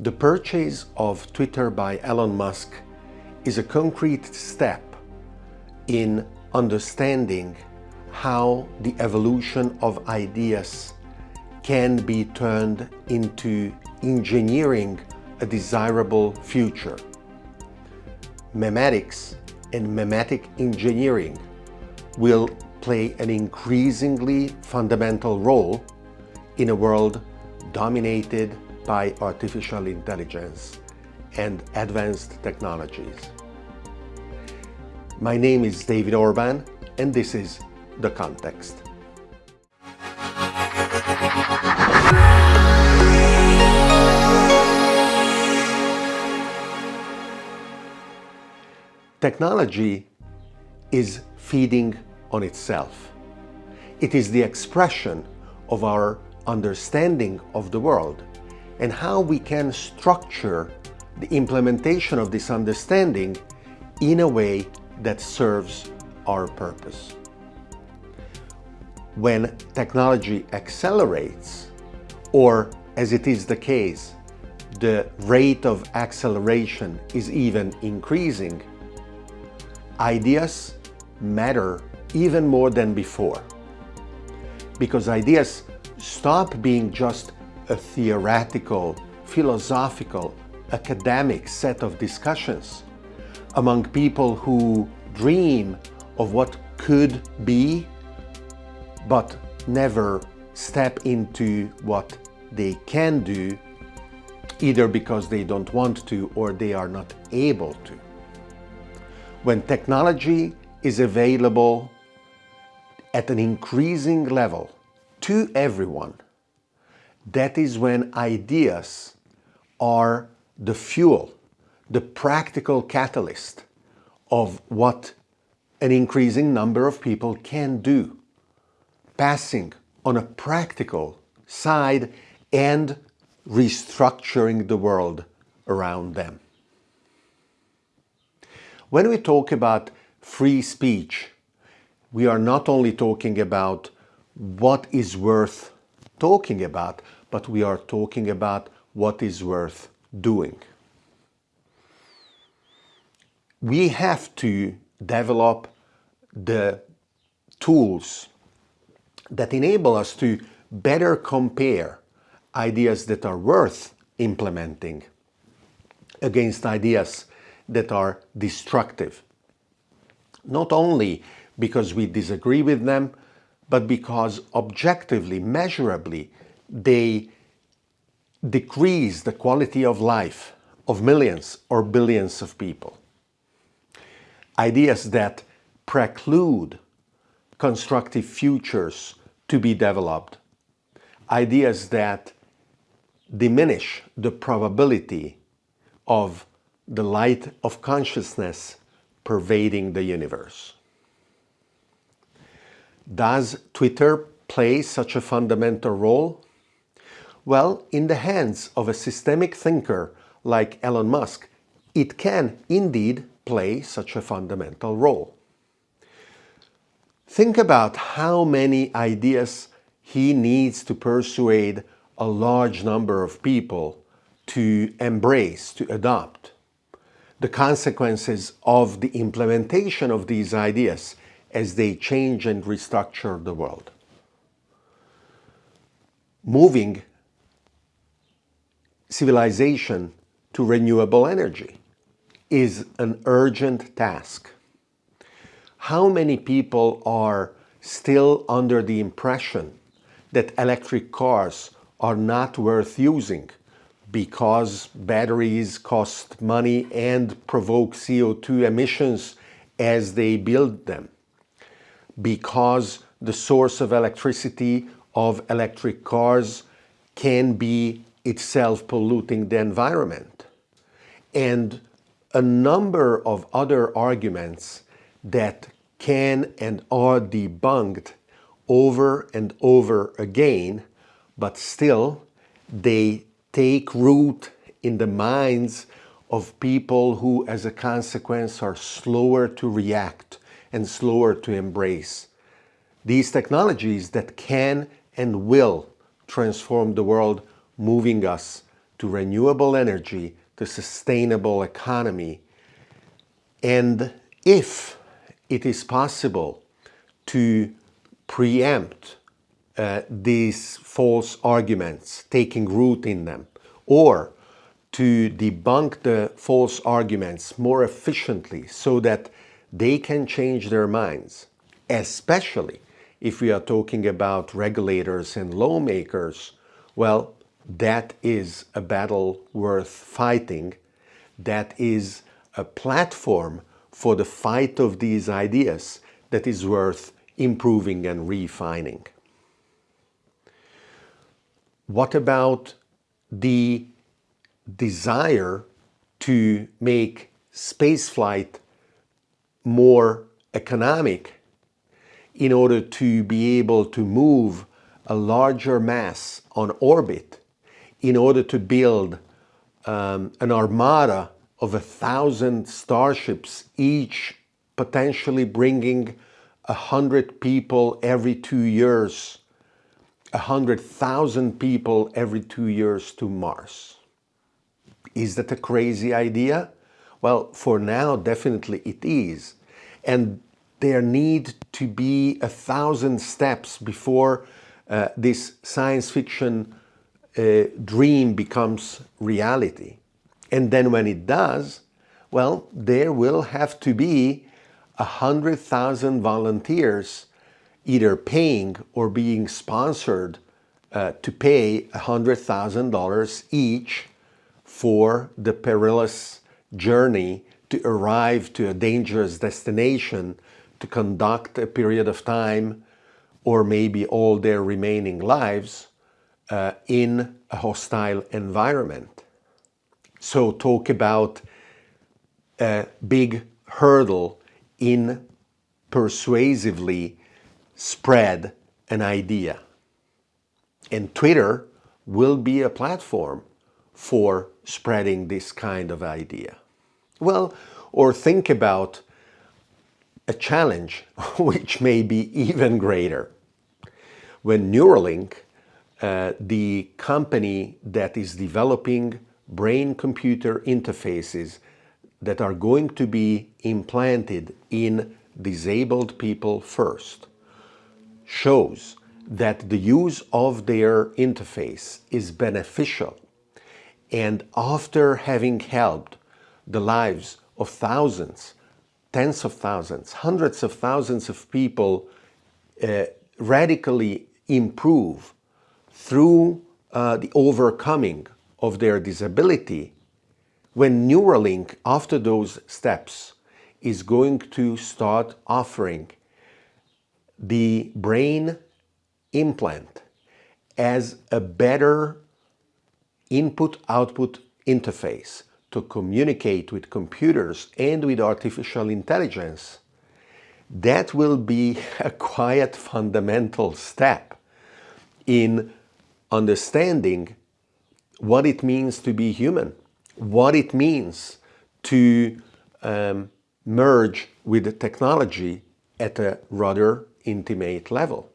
The purchase of Twitter by Elon Musk is a concrete step in understanding how the evolution of ideas can be turned into engineering a desirable future. Memetics and memetic engineering will play an increasingly fundamental role in a world dominated by artificial intelligence and advanced technologies. My name is David Orban and this is The Context. Technology is feeding on itself. It is the expression of our understanding of the world and how we can structure the implementation of this understanding in a way that serves our purpose. When technology accelerates, or as it is the case, the rate of acceleration is even increasing, ideas matter even more than before. Because ideas stop being just a theoretical, philosophical, academic set of discussions among people who dream of what could be, but never step into what they can do, either because they don't want to or they are not able to. When technology is available at an increasing level to everyone, that is when ideas are the fuel, the practical catalyst of what an increasing number of people can do, passing on a practical side and restructuring the world around them. When we talk about free speech, we are not only talking about what is worth talking about, but we are talking about what is worth doing. We have to develop the tools that enable us to better compare ideas that are worth implementing against ideas that are destructive. Not only because we disagree with them, but because objectively, measurably, they decrease the quality of life of millions or billions of people. Ideas that preclude constructive futures to be developed. Ideas that diminish the probability of the light of consciousness pervading the universe. Does Twitter play such a fundamental role? Well, in the hands of a systemic thinker like Elon Musk, it can indeed play such a fundamental role. Think about how many ideas he needs to persuade a large number of people to embrace, to adopt. The consequences of the implementation of these ideas as they change and restructure the world. Moving civilization to renewable energy is an urgent task. How many people are still under the impression that electric cars are not worth using because batteries cost money and provoke CO2 emissions as they build them? because the source of electricity of electric cars can be itself polluting the environment. And a number of other arguments that can and are debunked over and over again, but still they take root in the minds of people who as a consequence are slower to react and slower to embrace. These technologies that can and will transform the world, moving us to renewable energy, to sustainable economy. And if it is possible to preempt uh, these false arguments taking root in them, or to debunk the false arguments more efficiently so that they can change their minds, especially if we are talking about regulators and lawmakers, well, that is a battle worth fighting. That is a platform for the fight of these ideas that is worth improving and refining. What about the desire to make spaceflight more economic in order to be able to move a larger mass on orbit in order to build um, an armada of a thousand starships, each potentially bringing a hundred people every two years, a hundred thousand people every two years to Mars. Is that a crazy idea? Well, for now, definitely it is. And there need to be a thousand steps before uh, this science fiction uh, dream becomes reality. And then when it does, well, there will have to be a hundred thousand volunteers either paying or being sponsored uh, to pay a hundred thousand dollars each for the perilous journey to arrive to a dangerous destination to conduct a period of time or maybe all their remaining lives uh, in a hostile environment. So talk about a big hurdle in persuasively spread an idea. And Twitter will be a platform for spreading this kind of idea. Well, or think about a challenge which may be even greater. When Neuralink, uh, the company that is developing brain-computer interfaces that are going to be implanted in disabled people first, shows that the use of their interface is beneficial. And after having helped the lives of thousands tens of thousands, hundreds of thousands of people uh, radically improve through uh, the overcoming of their disability, when Neuralink, after those steps, is going to start offering the brain implant as a better input-output interface to communicate with computers and with artificial intelligence, that will be a quiet fundamental step in understanding what it means to be human, what it means to um, merge with the technology at a rather intimate level.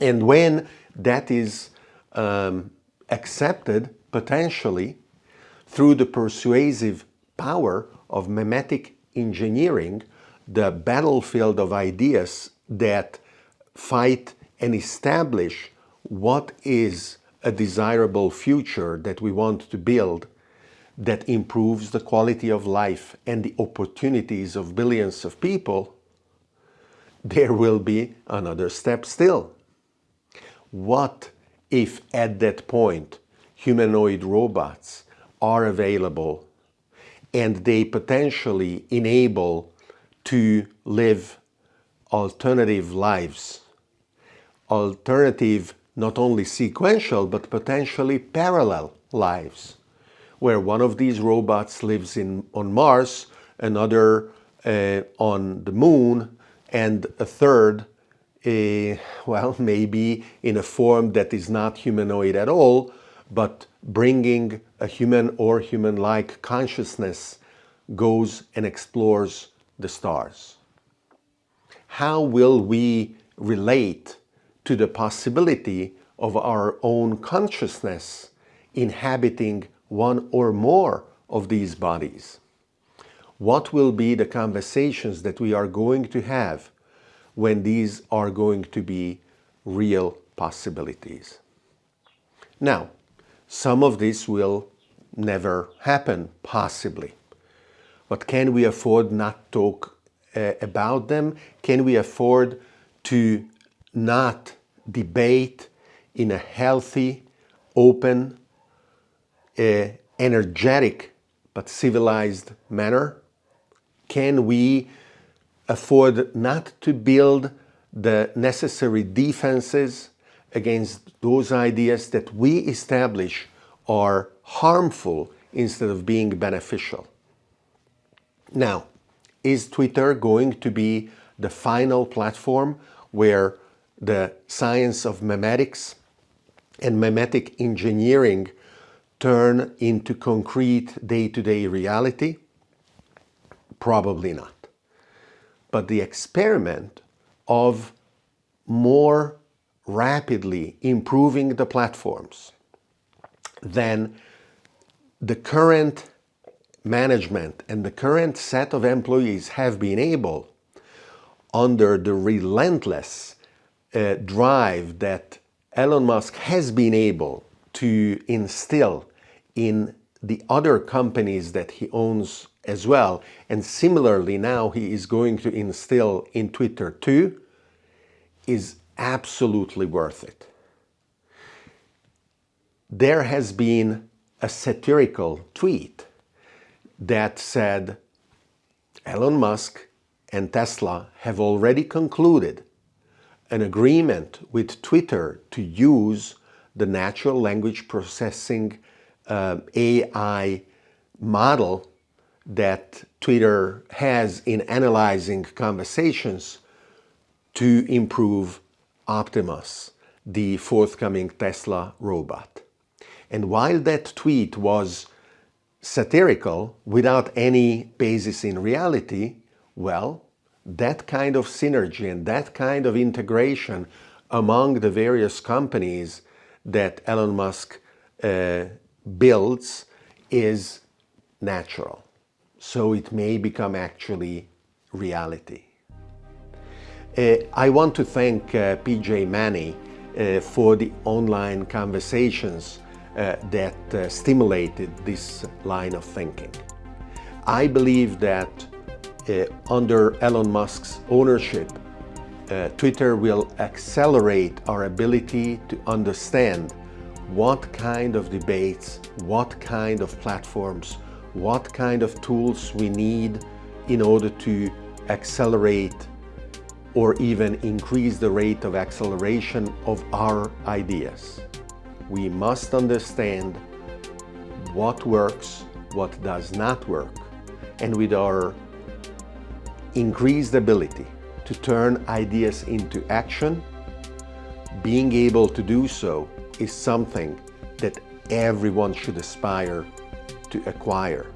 And when that is um, accepted, potentially, through the persuasive power of memetic engineering, the battlefield of ideas that fight and establish what is a desirable future that we want to build that improves the quality of life and the opportunities of billions of people, there will be another step still. What if at that point humanoid robots are available and they potentially enable to live alternative lives. Alternative, not only sequential, but potentially parallel lives, where one of these robots lives in, on Mars, another uh, on the moon, and a third, uh, well, maybe in a form that is not humanoid at all, but bringing a human or human-like consciousness goes and explores the stars. How will we relate to the possibility of our own consciousness inhabiting one or more of these bodies? What will be the conversations that we are going to have when these are going to be real possibilities? Now, some of this will never happen, possibly. But can we afford not to talk uh, about them? Can we afford to not debate in a healthy, open, uh, energetic, but civilized manner? Can we afford not to build the necessary defenses against those ideas that we establish are harmful instead of being beneficial? Now, is Twitter going to be the final platform where the science of memetics and memetic engineering turn into concrete day-to-day -day reality? Probably not. But the experiment of more rapidly improving the platforms than the current management and the current set of employees have been able, under the relentless uh, drive that Elon Musk has been able to instill in the other companies that he owns as well, and similarly now he is going to instill in Twitter too, is absolutely worth it. There has been a satirical tweet that said Elon Musk and Tesla have already concluded an agreement with Twitter to use the natural language processing uh, AI model that Twitter has in analyzing conversations to improve Optimus, the forthcoming Tesla robot. And while that tweet was satirical without any basis in reality, well, that kind of synergy and that kind of integration among the various companies that Elon Musk uh, builds is natural. So it may become actually reality. Uh, I want to thank uh, PJ Manney uh, for the online conversations uh, that uh, stimulated this line of thinking. I believe that uh, under Elon Musk's ownership, uh, Twitter will accelerate our ability to understand what kind of debates, what kind of platforms, what kind of tools we need in order to accelerate or even increase the rate of acceleration of our ideas. We must understand what works, what does not work, and with our increased ability to turn ideas into action, being able to do so is something that everyone should aspire to acquire.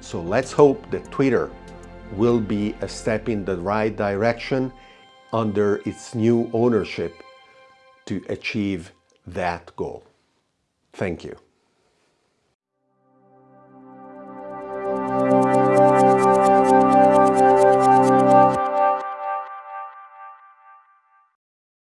So let's hope that Twitter will be a step in the right direction under its new ownership to achieve that goal. Thank you.